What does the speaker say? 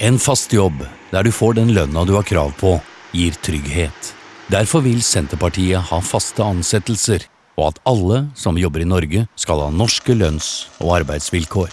En fast jobb der du får den lønna du har krav på, gir trygghet. Derfor vil Senterpartiet ha faste ansettelser, og at alle som jobber i Norge skal ha norske lønns- og arbeidsvilkår.